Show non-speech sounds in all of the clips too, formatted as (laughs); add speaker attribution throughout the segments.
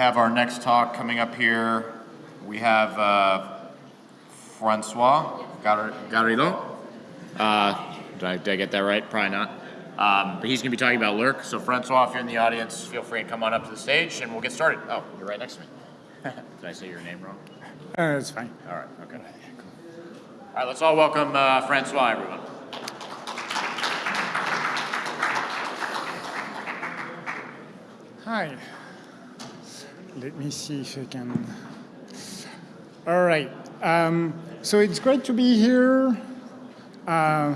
Speaker 1: have our next talk coming up here. We have uh, Francois Gar Garrido. Uh, did, I, did I get that right? Probably not. Um, but he's going to be talking about Lurk. So Francois, if you're in the audience, feel free to come on up to the stage and we'll get started. Oh, you're right next to me. (laughs) did I say your name wrong?
Speaker 2: Uh, it's fine.
Speaker 1: All right, okay. All right, let's all welcome uh, Francois, everyone.
Speaker 2: Hi. Let me see if I can. All right. Um, so it's great to be here. Uh,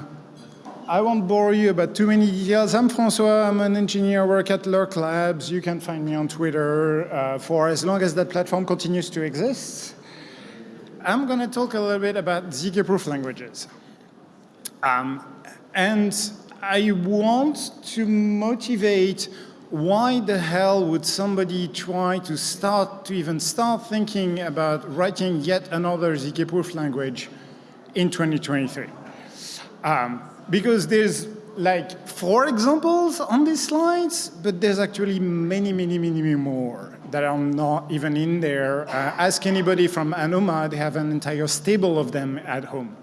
Speaker 2: I won't bore you about too many details. I'm Francois. I'm an engineer, work at Lurk Labs. You can find me on Twitter uh, for as long as that platform continues to exist. I'm going to talk a little bit about ZK-proof languages. Um, and I want to motivate why the hell would somebody try to start, to even start thinking about writing yet another ZK-proof language in 2023? Um, because there's like four examples on these slides, but there's actually many, many, many, many more that are not even in there. Uh, ask anybody from Anoma, they have an entire stable of them at home.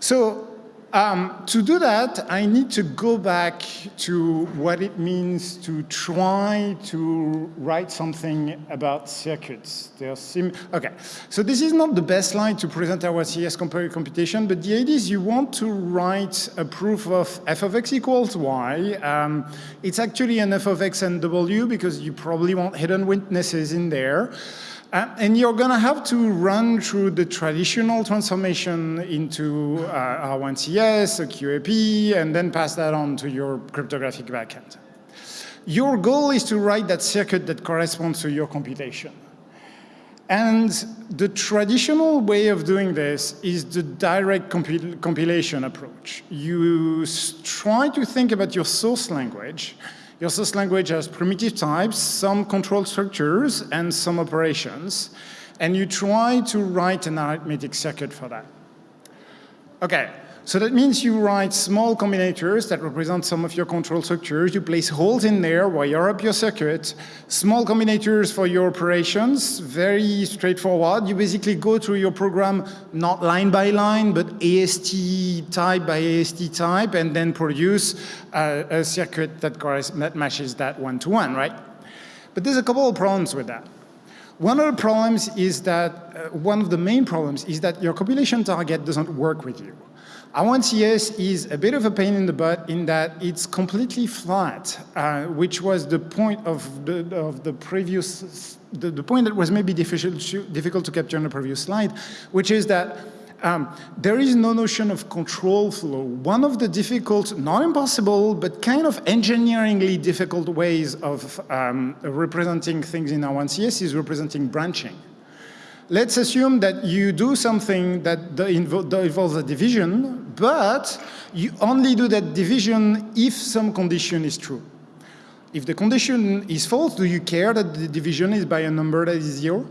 Speaker 2: So um, to do that, I need to go back to what it means to try to write something about circuits. okay, so this is not the best slide to present our CS computation, but the idea is you want to write a proof of f of x equals y. Um, it's actually an f of x and w because you probably want hidden witnesses in there. Uh, and you're going to have to run through the traditional transformation into uh, R1CS, a QAP, and then pass that on to your cryptographic backend. Your goal is to write that circuit that corresponds to your computation. And the traditional way of doing this is the direct compil compilation approach. You try to think about your source language your source language has primitive types, some control structures, and some operations. And you try to write an arithmetic circuit for that. Okay, so that means you write small combinators that represent some of your control structures. You place holes in there, wire up your circuit. Small combinators for your operations, very straightforward. You basically go through your program not line by line, but AST type by AST type, and then produce a, a circuit that, that matches that one-to-one, -one, right? But there's a couple of problems with that. One of the problems is that, uh, one of the main problems is that your compilation target doesn't work with you. R1CS is a bit of a pain in the butt in that it's completely flat, uh, which was the point of the, of the previous, the, the point that was maybe difficult to, difficult to capture on the previous slide, which is that um, there is no notion of control flow. One of the difficult, not impossible, but kind of engineeringly difficult ways of um, representing things in R1CS is representing branching. Let's assume that you do something that involves a division, but you only do that division if some condition is true. If the condition is false, do you care that the division is by a number that is zero?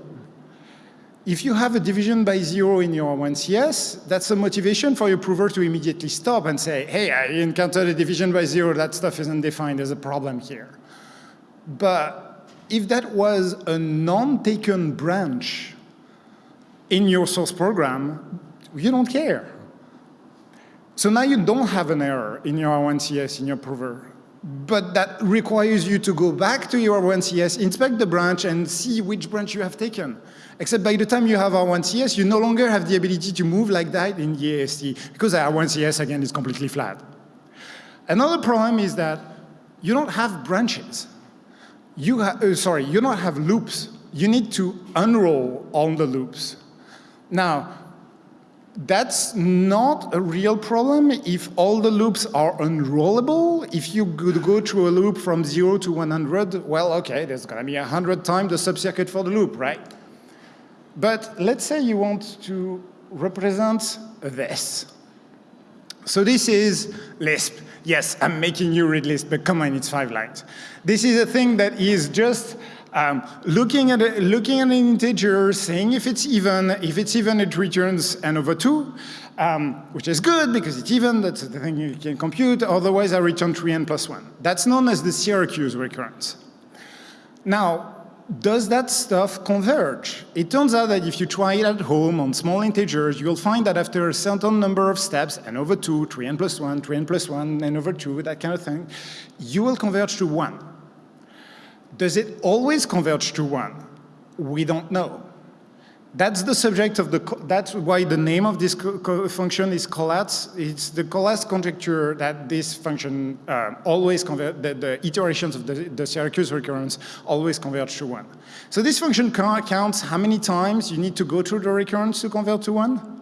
Speaker 2: If you have a division by zero in your 1CS, that's a motivation for your prover to immediately stop and say, hey, I encountered a division by zero, that stuff isn't defined, there's a problem here. But if that was a non-taken branch in your source program, you don't care. So now you don't have an error in your R1CS, in your prover. But that requires you to go back to your R1CS, inspect the branch, and see which branch you have taken. Except by the time you have R1CS, you no longer have the ability to move like that in the AST, because R1CS, again, is completely flat. Another problem is that you don't have branches. You uh, sorry, you don't have loops. You need to unroll all the loops. Now, that's not a real problem if all the loops are unrollable. If you could go through a loop from 0 to 100, well, okay, there's going to be 100 times the subcircuit for the loop, right? But let's say you want to represent this. So this is Lisp. Yes, I'm making you read Lisp, but come on, it's five lines. This is a thing that is just um, looking, at a, looking at an integer, saying if it's even, if it's even, it returns n over 2, um, which is good because it's even, that's the thing you can compute, otherwise I return 3n plus 1. That's known as the Syracuse recurrence. Now, does that stuff converge? It turns out that if you try it at home on small integers, you'll find that after a certain number of steps, n over 2, 3n plus 1, 3n plus 1, n over 2, that kind of thing, you will converge to 1. Does it always converge to 1? We don't know. That's the subject of the, that's why the name of this function is Collatz. It's the Collatz conjecture that this function uh, always convert, the, the, iterations of the, the Syracuse recurrence always converge to one. So this function counts how many times you need to go through the recurrence to convert to one.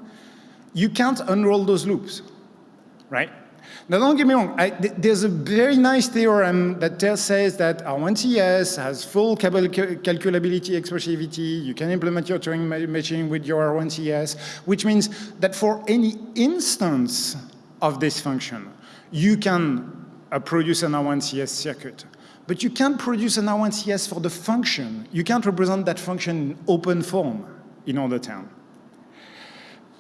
Speaker 2: You can't unroll those loops, right? Now, don't get me wrong, I, th there's a very nice theorem that says that R1CS has full calculability expressivity. You can implement your Turing machine with your R1CS, which means that for any instance of this function, you can uh, produce an R1CS circuit. But you can't produce an R1CS for the function. You can't represent that function in open form in order town.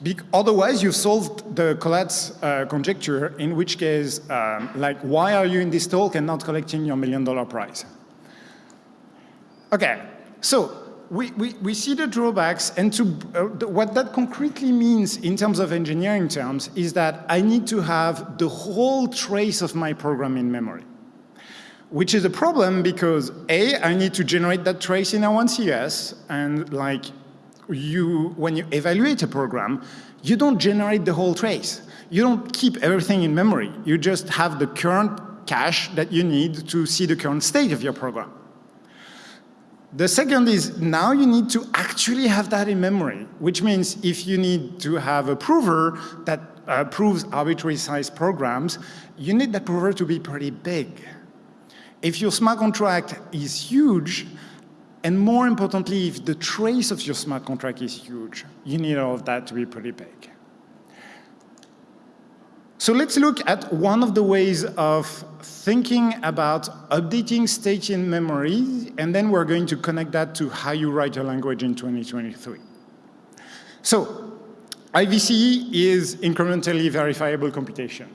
Speaker 2: Be otherwise, you've solved the Collatz uh, conjecture, in which case, um, like, why are you in this talk and not collecting your million dollar prize? Okay, so we, we, we see the drawbacks, and to, uh, the, what that concretely means in terms of engineering terms is that I need to have the whole trace of my program in memory which is a problem because A, I need to generate that trace in R1CS, and like you, when you evaluate a program, you don't generate the whole trace. You don't keep everything in memory. You just have the current cache that you need to see the current state of your program. The second is now you need to actually have that in memory, which means if you need to have a prover that uh, proves arbitrary size programs, you need that prover to be pretty big. If your smart contract is huge, and more importantly, if the trace of your smart contract is huge, you need all of that to be pretty big. So let's look at one of the ways of thinking about updating state in memory, and then we're going to connect that to how you write a language in 2023. So IVC is incrementally verifiable computation.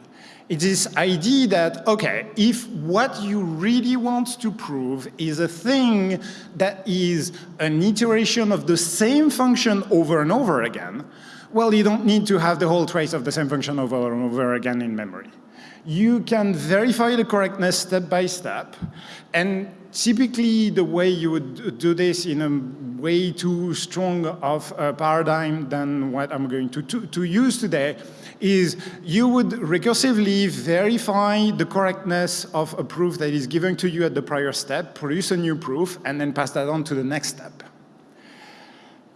Speaker 2: It's this idea that, okay, if what you really want to prove is a thing that is an iteration of the same function over and over again, well, you don't need to have the whole trace of the same function over and over again in memory. You can verify the correctness step by step, and typically the way you would do this in a way too strong of a paradigm than what I'm going to, to, to use today is you would recursively verify the correctness of a proof that is given to you at the prior step, produce a new proof, and then pass that on to the next step.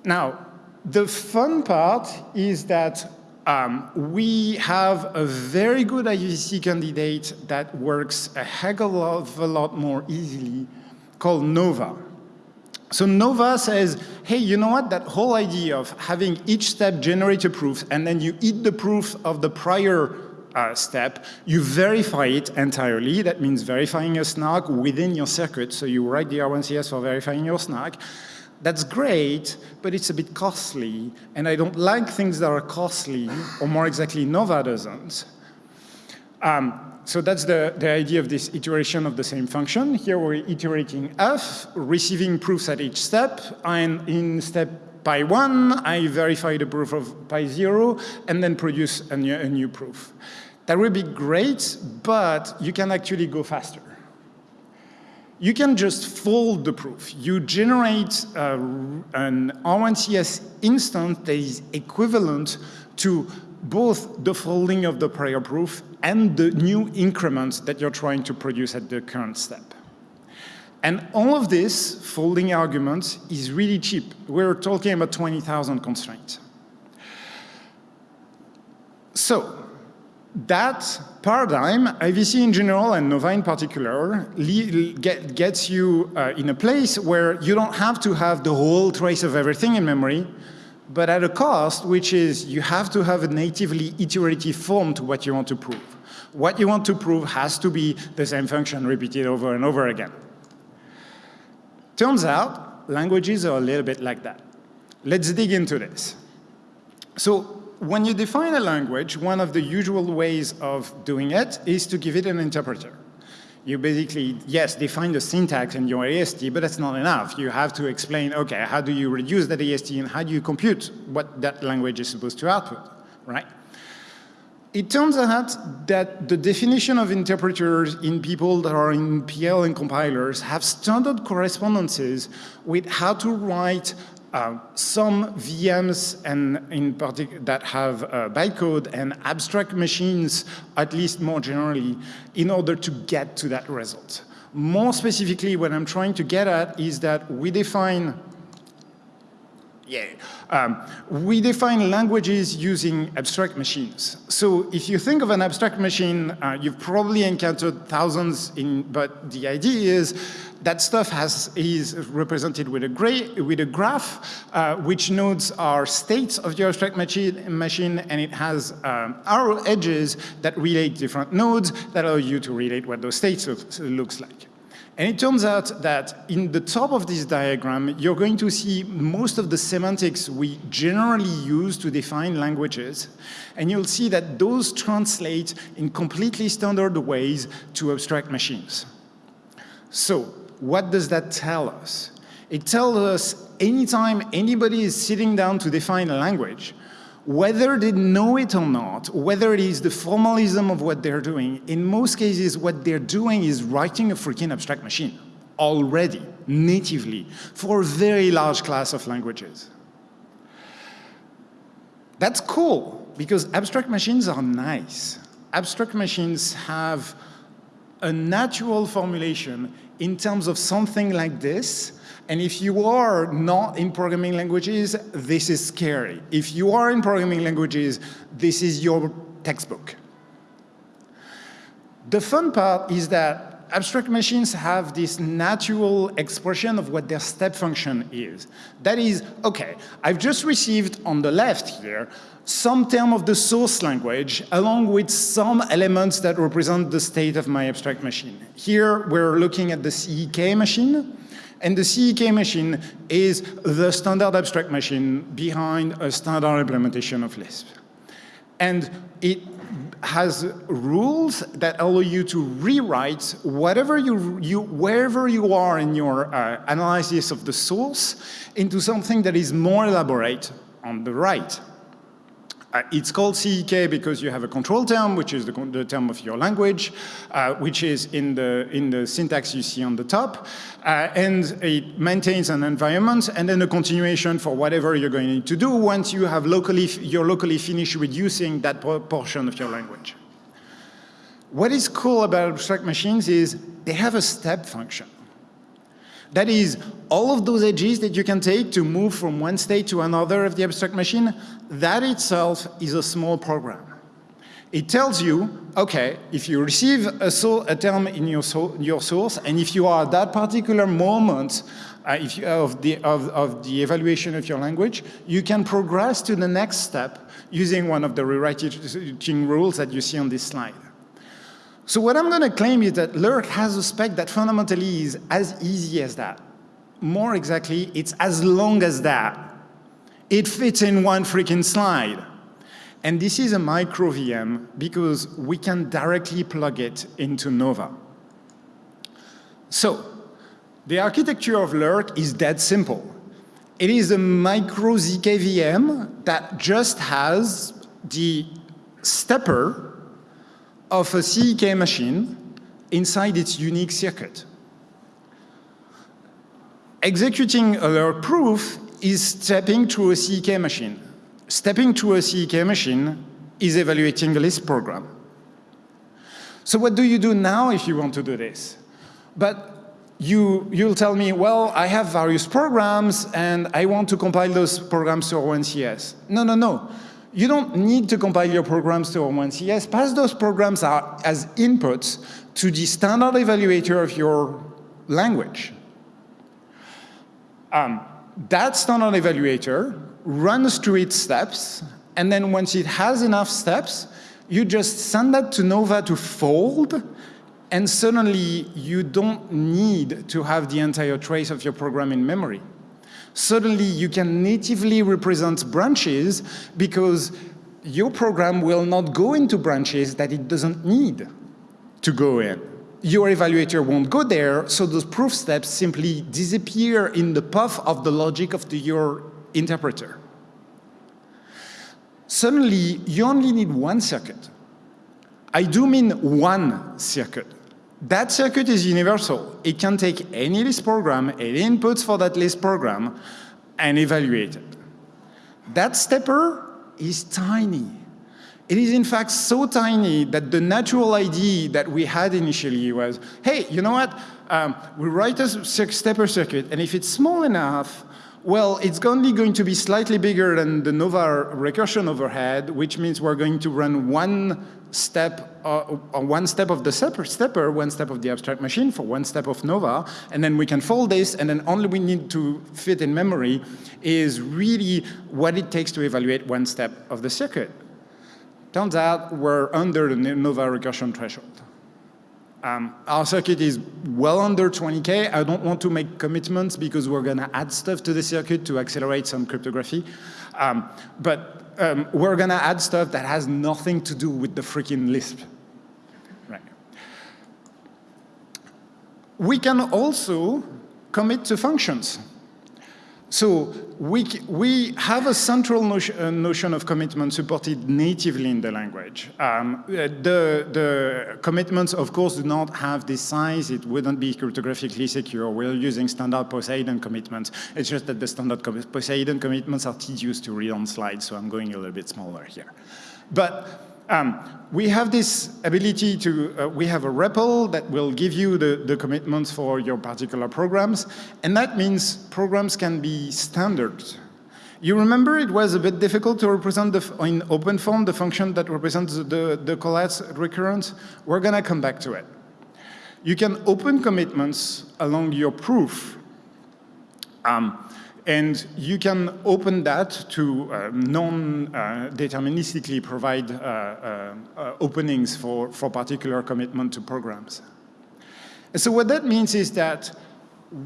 Speaker 2: Now, the fun part is that um, we have a very good IVC candidate that works a heck of a lot more easily called Nova. So Nova says, hey, you know what? That whole idea of having each step generate a proof and then you eat the proof of the prior uh, step, you verify it entirely. That means verifying a snark within your circuit. So you write the R1CS for verifying your snark. That's great, but it's a bit costly. And I don't like things that are costly, or more exactly, Nova doesn't. Um, so that's the, the idea of this iteration of the same function. Here we're iterating f, receiving proofs at each step, and in step pi 1, I verify the proof of pi 0, and then produce a new, a new proof. That would be great, but you can actually go faster. You can just fold the proof. You generate uh, an R1CS instance that is equivalent to both the folding of the prior proof and the new increments that you're trying to produce at the current step. And all of this folding arguments is really cheap. We're talking about 20,000 constraints. So that paradigm, IVC in general and Nova in particular, get, gets you uh, in a place where you don't have to have the whole trace of everything in memory, but at a cost, which is you have to have a natively iterative form to what you want to prove. What you want to prove has to be the same function repeated over and over again. Turns out, languages are a little bit like that. Let's dig into this. So when you define a language, one of the usual ways of doing it is to give it an interpreter. You basically, yes, define the syntax in your AST, but that's not enough. You have to explain, okay, how do you reduce that AST and how do you compute what that language is supposed to output, right? It turns out that the definition of interpreters in people that are in PL and compilers have standard correspondences with how to write uh, some VMs and in particular that have uh, bytecode and abstract machines, at least more generally, in order to get to that result. More specifically, what I'm trying to get at is that we define yeah. Um, we define languages using abstract machines. So if you think of an abstract machine, uh, you've probably encountered thousands, in, but the idea is that stuff has, is represented with a, gray, with a graph, uh, which nodes are states of your abstract machine, and it has um, arrow edges that relate different nodes that allow you to relate what those states look, looks like. And it turns out that in the top of this diagram, you're going to see most of the semantics we generally use to define languages. And you'll see that those translate in completely standard ways to abstract machines. So what does that tell us? It tells us anytime anybody is sitting down to define a language, whether they know it or not, whether it is the formalism of what they're doing, in most cases what they're doing is writing a freaking abstract machine already, natively, for a very large class of languages. That's cool, because abstract machines are nice. Abstract machines have a natural formulation in terms of something like this, and if you are not in programming languages, this is scary. If you are in programming languages, this is your textbook. The fun part is that abstract machines have this natural expression of what their step function is. That is, okay, I've just received on the left here some term of the source language along with some elements that represent the state of my abstract machine. Here we're looking at the CEK machine. And the CEK machine is the standard abstract machine behind a standard implementation of Lisp. And it has rules that allow you to rewrite whatever you, you wherever you are in your uh, analysis of the source into something that is more elaborate on the right. Uh, it's called CEK because you have a control term, which is the, the term of your language, uh, which is in the, in the syntax you see on the top. Uh, and it maintains an environment and then a continuation for whatever you're going to do once you have locally, you're locally finished reducing that portion of your language. What is cool about abstract machines is they have a step function. That is, all of those edges that you can take to move from one state to another of the abstract machine, that itself is a small program. It tells you, okay, if you receive a, so a term in your, so your source, and if you are at that particular moment uh, if you, of, the, of, of the evaluation of your language, you can progress to the next step using one of the rewriting rules that you see on this slide. So what I'm going to claim is that Lurk has a spec that fundamentally is as easy as that. More exactly, it's as long as that. It fits in one freaking slide. And this is a micro VM because we can directly plug it into Nova. So the architecture of Lurk is dead simple. It is a micro ZK VM that just has the stepper of a CEK machine inside its unique circuit. Executing a proof is stepping through a CEK machine. Stepping through a CEK machine is evaluating a Lisp program. So what do you do now if you want to do this? But you, you'll tell me, well, I have various programs and I want to compile those programs to O1CS. No, no, no you don't need to compile your programs to O1CS. Pass those programs as inputs to the standard evaluator of your language. Um, that standard evaluator runs through its steps, and then once it has enough steps, you just send that to Nova to fold, and suddenly you don't need to have the entire trace of your program in memory suddenly you can natively represent branches because your program will not go into branches that it doesn't need to go in. your evaluator won't go there, so those proof steps simply disappear in the path of the logic of the, your interpreter. Suddenly, you only need one circuit. I do mean one circuit. That circuit is universal. It can take any Lisp program, any inputs for that Lisp program, and evaluate it. That stepper is tiny. It is in fact so tiny that the natural idea that we had initially was, hey, you know what? Um, we write a stepper circuit, and if it's small enough, well, it's only going to be slightly bigger than the Nova recursion overhead, which means we're going to run one step, uh, one step of the stepper, one step of the abstract machine for one step of Nova, and then we can fold this, and then only we need to fit in memory is really what it takes to evaluate one step of the circuit. Turns out we're under the Nova recursion threshold. Um, our circuit is well under 20K. I don't want to make commitments because we're going to add stuff to the circuit to accelerate some cryptography. Um, but um, we're going to add stuff that has nothing to do with the freaking Lisp. Right. We can also commit to functions. So we, we have a central notion, uh, notion, of commitment supported natively in the language. Um, uh, the, the commitments, of course, do not have this size. It wouldn't be cryptographically secure. We're using standard Poseidon commitments. It's just that the standard Poseidon commitments are tedious to read on slides, so I'm going a little bit smaller here. But um, we have this ability to, uh, we have a REPL that will give you the, the commitments for your particular programs, and that means programs can be standard. You remember it was a bit difficult to represent the, in open form the function that represents the, the Collatz recurrence? We're going to come back to it. You can open commitments along your proof. Um, and you can open that to uh, non-deterministically uh, provide uh, uh, uh, openings for, for particular commitment to programs. And so what that means is that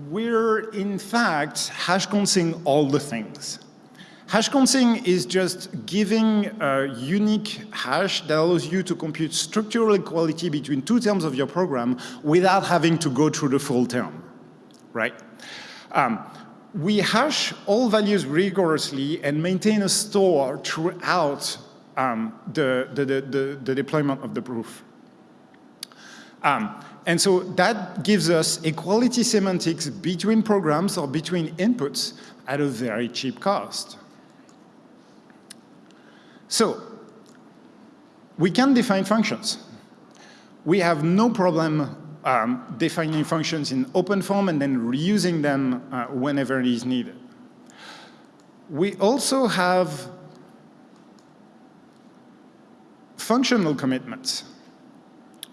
Speaker 2: we're, in fact, hash consing all the things. Hash consing is just giving a unique hash that allows you to compute structural equality between two terms of your program without having to go through the full term, right? Um, we hash all values rigorously and maintain a store throughout um, the, the, the, the, deployment of the proof. Um, and so that gives us equality semantics between programs or between inputs at a very cheap cost. So we can define functions. We have no problem um, defining functions in open form and then reusing them uh, whenever it is needed. We also have functional commitments.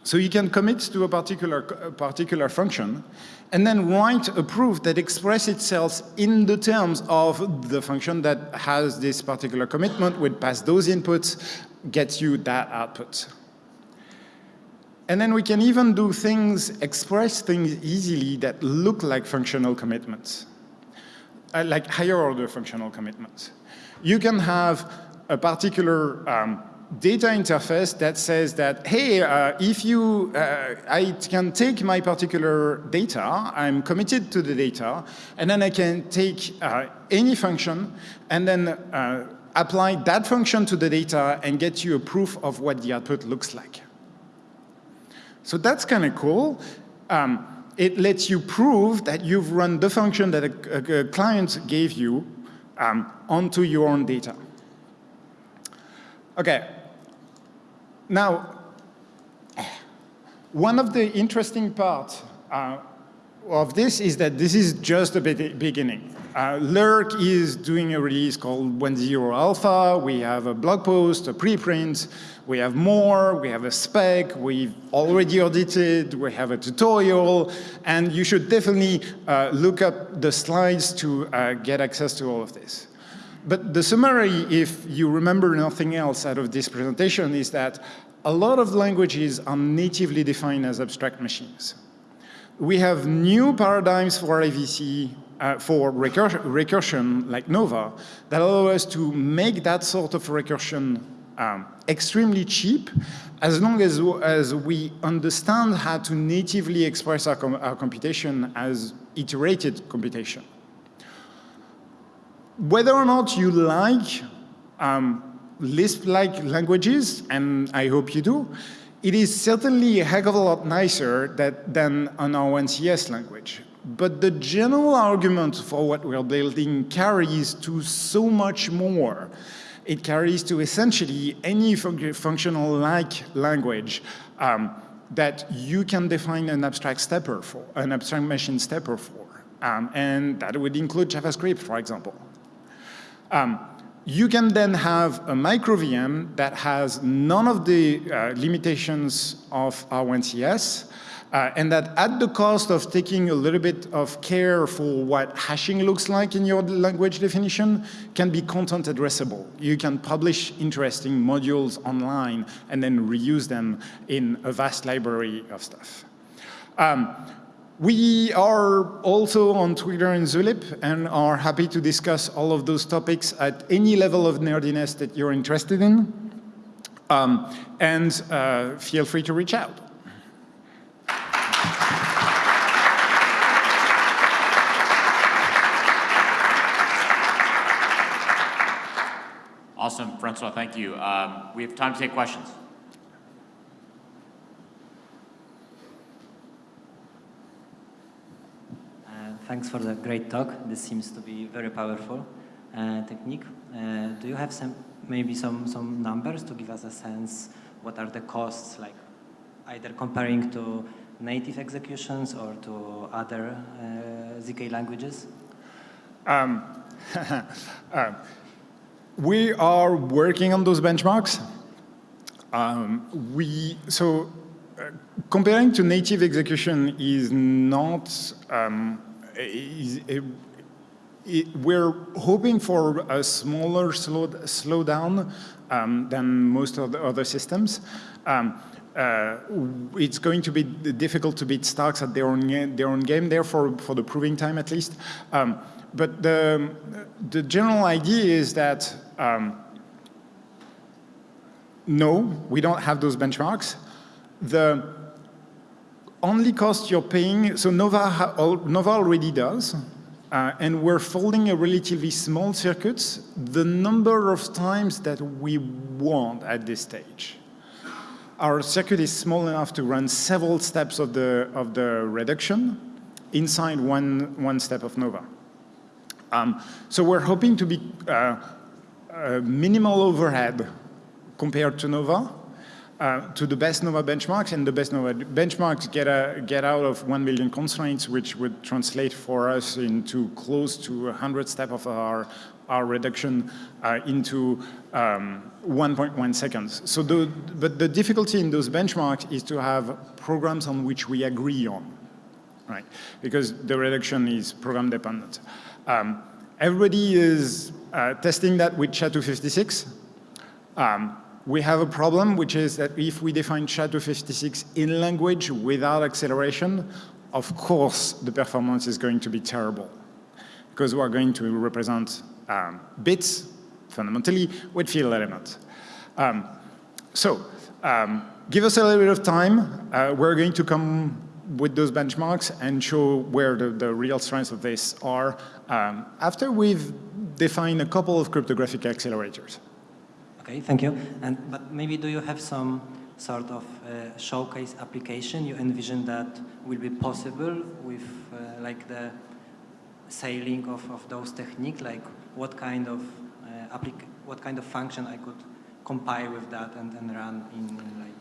Speaker 2: So you can commit to a particular, a particular function and then write a proof that expresses itself in the terms of the function that has this particular commitment, would pass those inputs, gets you that output. And then we can even do things, express things easily that look like functional commitments, uh, like higher order functional commitments. You can have a particular um, data interface that says that, hey, uh, if you, uh, I can take my particular data, I'm committed to the data, and then I can take uh, any function and then uh, apply that function to the data and get you a proof of what the output looks like. So that's kind of cool. Um, it lets you prove that you've run the function that a, a, a client gave you um, onto your own data. Okay. Now, one of the interesting parts uh, of this is that this is just the beginning. Uh, Lurk is doing a release called 1.0 Alpha. We have a blog post, a preprint. We have more. We have a spec. We've already audited. We have a tutorial. And you should definitely uh, look up the slides to uh, get access to all of this. But the summary, if you remember nothing else out of this presentation, is that a lot of languages are natively defined as abstract machines. We have new paradigms for IVC uh, for recur recursion like Nova that allow us to make that sort of recursion um, extremely cheap as long as, as we understand how to natively express our, com our computation as iterated computation. Whether or not you like um, Lisp-like languages, and I hope you do, it is certainly a heck of a lot nicer that, than an R1CS language. But the general argument for what we're building carries to so much more. It carries to essentially any fun functional-like language um, that you can define an abstract stepper for, an abstract machine stepper for. Um, and that would include JavaScript, for example. Um, you can then have a micro VM that has none of the uh, limitations of R1CS, uh, and that at the cost of taking a little bit of care for what hashing looks like in your language definition, can be content addressable. You can publish interesting modules online and then reuse them in a vast library of stuff. Um, we are also on Twitter and Zulip and are happy to discuss all of those topics at any level of nerdiness that you're interested in. Um, and uh, feel free to reach out.
Speaker 1: Awesome, Francois, thank you. Um, we have time to take questions.
Speaker 3: thanks for the great talk. This seems to be very powerful uh, technique. Uh, do you have some maybe some some numbers to give us a sense what are the costs like either comparing to native executions or to other uh, ZK languages?
Speaker 2: Um, uh, (laughs) we are working on those benchmarks. Um, we so uh, comparing to native execution is not um, it, it, we're hoping for a smaller slow, slowdown um, than most of the other systems. Um, uh, it's going to be difficult to beat Starks at their own, their own game there for, for the proving time at least. Um, but the, the general idea is that um, no, we don't have those benchmarks. The only cost you're paying, so Nova, Nova already does, uh, and we're folding a relatively small circuit the number of times that we want at this stage. Our circuit is small enough to run several steps of the, of the reduction inside one, one step of Nova. Um, so we're hoping to be uh, minimal overhead compared to Nova, uh, to the best Nova benchmarks, and the best Nova benchmarks get, a, get out of 1 million constraints, which would translate for us into close to 100 step of our, our reduction uh, into 1.1 um, seconds. So the, but the difficulty in those benchmarks is to have programs on which we agree on, right? Because the reduction is program dependent. Um, everybody is uh, testing that with SHA-256. Um, we have a problem, which is that if we define SHA-256 in language without acceleration, of course the performance is going to be terrible because we're going to represent um, bits, fundamentally, with field elements. Um, so um, give us a little bit of time. Uh, we're going to come with those benchmarks and show where the, the real strengths of this are um, after we've defined a couple of cryptographic accelerators.
Speaker 3: Okay, thank you. And but maybe do you have some sort of uh, showcase application you envision that will be possible with uh, like the sailing of, of those techniques, Like what kind of uh, what kind of function I could compile with that and, and run in, in like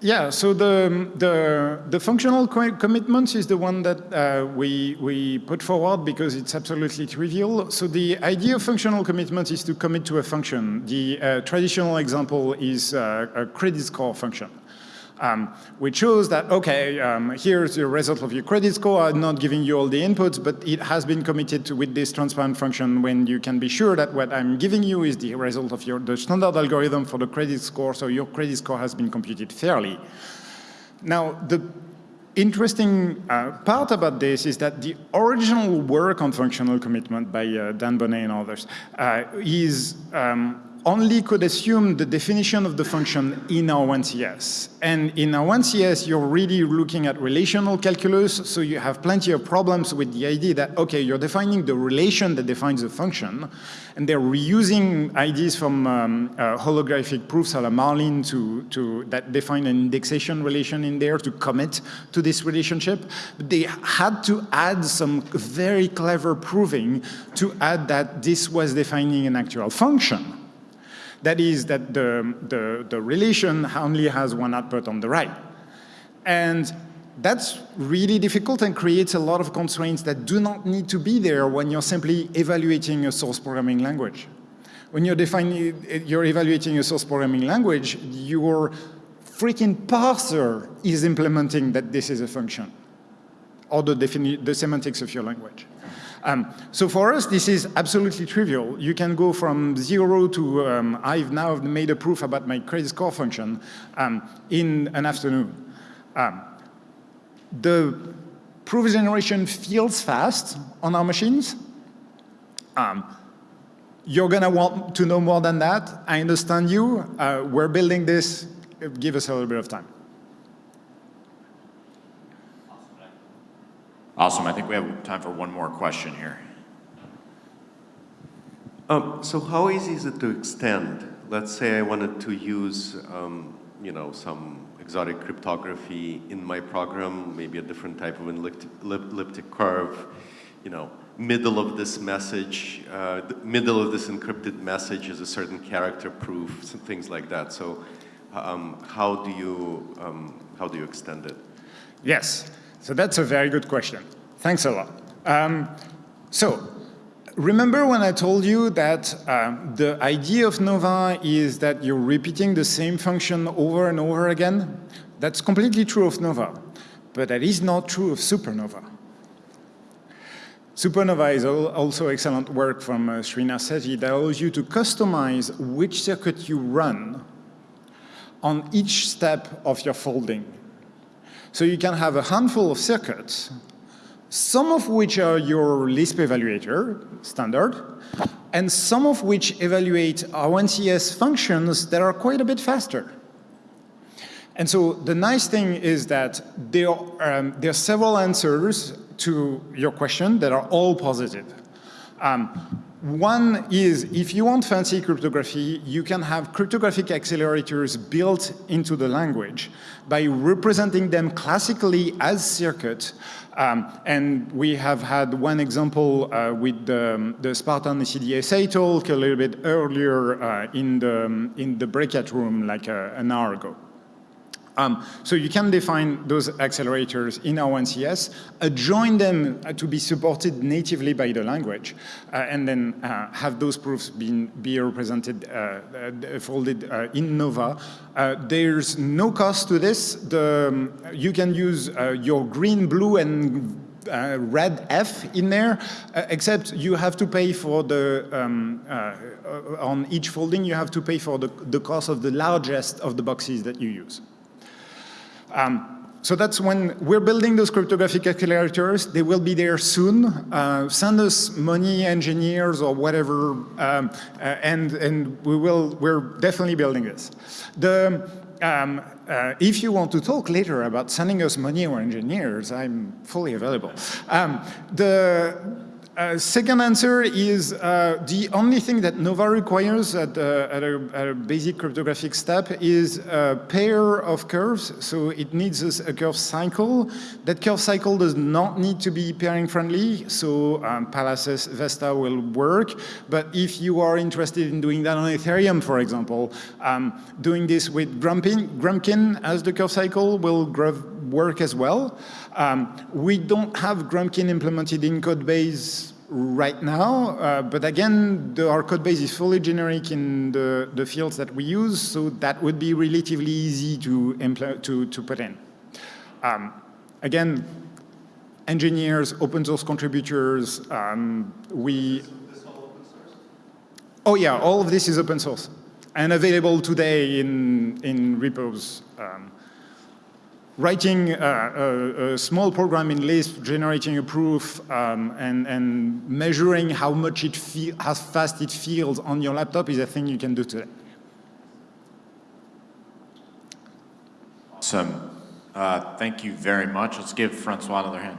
Speaker 2: yeah, so the, the, the functional co commitment is the one that uh, we, we put forward because it's absolutely trivial. So the idea of functional commitment is to commit to a function. The uh, traditional example is uh, a credit score function um, which shows that, okay, um, here's the result of your credit score. I'm not giving you all the inputs, but it has been committed to, with this transparent function when you can be sure that what I'm giving you is the result of your, the standard algorithm for the credit score, so your credit score has been computed fairly. Now, the interesting uh, part about this is that the original work on functional commitment by uh, Dan Boneh and others uh, is um, only could assume the definition of the function in R1CS. And in R1CS, you're really looking at relational calculus, so you have plenty of problems with the idea that, okay, you're defining the relation that defines the function, and they're reusing ideas from um, uh, holographic proofs a la Marlin to, to, that define an indexation relation in there to commit to this relationship. But they had to add some very clever proving to add that this was defining an actual function. That is that the, the, the relation only has one output on the right. And that's really difficult and creates a lot of constraints that do not need to be there when you're simply evaluating a source programming language. When you're defining, you're evaluating a source programming language, your freaking parser is implementing that this is a function, or the, the semantics of your language. Um, so for us, this is absolutely trivial. You can go from zero to, um, I've now made a proof about my credit score function um, in an afternoon. Um, the proof generation feels fast on our machines. Um, you're gonna want to know more than that. I understand you. Uh, we're building this. Give us a little bit of time.
Speaker 1: Awesome. I think we have time for one more question here.
Speaker 4: Um, so how easy is it to extend? Let's say I wanted to use, um, you know, some exotic cryptography in my program, maybe a different type of elliptic, elliptic curve, you know, middle of this message, uh, the middle of this encrypted message is a certain character proof, some things like that. So um, how do you, um, how do you extend it?
Speaker 2: Yes. So that's a very good question. Thanks a lot. Um, so remember when I told you that uh, the idea of Nova is that you're repeating the same function over and over again? That's completely true of Nova, but that is not true of Supernova. Supernova is also excellent work from uh, Srinath Setty that allows you to customize which circuit you run on each step of your folding. So you can have a handful of circuits, some of which are your Lisp evaluator, standard, and some of which evaluate R1CS functions that are quite a bit faster. And so the nice thing is that there, um, there are several answers to your question that are all positive. Um, one is, if you want fancy cryptography, you can have cryptographic accelerators built into the language by representing them classically as circuit. Um, and we have had one example uh, with the, the Spartan ECDSA talk a little bit earlier uh, in, the, in the breakout room like uh, an hour ago. Um, so you can define those accelerators in R1CS, adjoin them uh, to be supported natively by the language, uh, and then uh, have those proofs be represented, uh, uh folded uh, in Nova. there's no cost to this. The, um, you can use your green, blue, and uh, red F in there, uh, except you have to pay for the, um, uh, on each folding, you have to pay for the, the cost of the largest of the boxes that you use. Um, so that's when we're building those cryptographic accelerators. They will be there soon. Uh, send us money, engineers, or whatever, um, uh, and and we will. We're definitely building this. The um, uh, if you want to talk later about sending us money or engineers, I'm fully available. Um, the uh, second answer is uh, the only thing that Nova requires at, uh, at, a, at, a, basic cryptographic step is a pair of curves. So it needs a, a, curve cycle. That curve cycle does not need to be pairing friendly. So um, Pallas Vesta will work. But if you are interested in doing that on Ethereum, for example, um, doing this with Grumpin, Grumpkin as the curve cycle will work as well. Um, we don't have Grumpkin implemented in Codebase right now, uh, but again, the, our codebase is fully generic in the, the fields that we use, so that would be relatively easy to, to, to put in. Um, again, engineers, open source contributors, um, we... Oh yeah, all of this is open source and available today in, in repos. Um, writing a, a, a small program in Lisp, generating a proof, um, and, and measuring how much it feel, how fast it feels on your laptop is a thing you can do today.
Speaker 1: Awesome. Uh, thank you very much. Let's give Francois another hand.